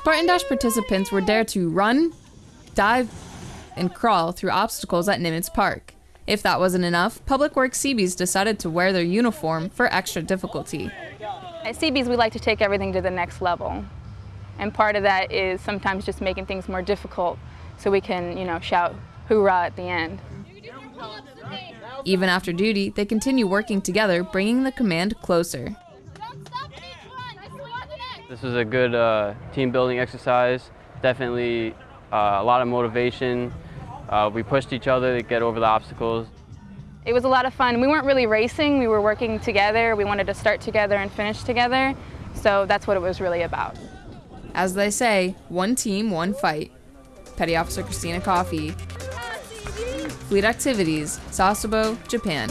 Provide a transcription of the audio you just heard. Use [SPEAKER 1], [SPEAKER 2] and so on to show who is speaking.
[SPEAKER 1] Spartan Dash participants were dared to run, dive, and crawl through obstacles at Nimitz Park. If that wasn't enough, Public Works Seabees decided to wear their uniform for extra difficulty.
[SPEAKER 2] At Seabees, we like to take everything to the next level. And part of that is sometimes just making things more difficult so we can, you know, shout hoorah at the end.
[SPEAKER 1] Even after duty, they continue working together, bringing the command closer.
[SPEAKER 3] This was a good uh, team building exercise. Definitely uh, a lot of motivation. Uh, we pushed each other to get over the obstacles.
[SPEAKER 2] It was a lot of fun. We weren't really racing, we were working together. We wanted to start together and finish together. So that's what it was really about.
[SPEAKER 1] As they say, one team, one fight. Petty Officer Christina Coffey. Fleet Activities, Sasebo, Japan.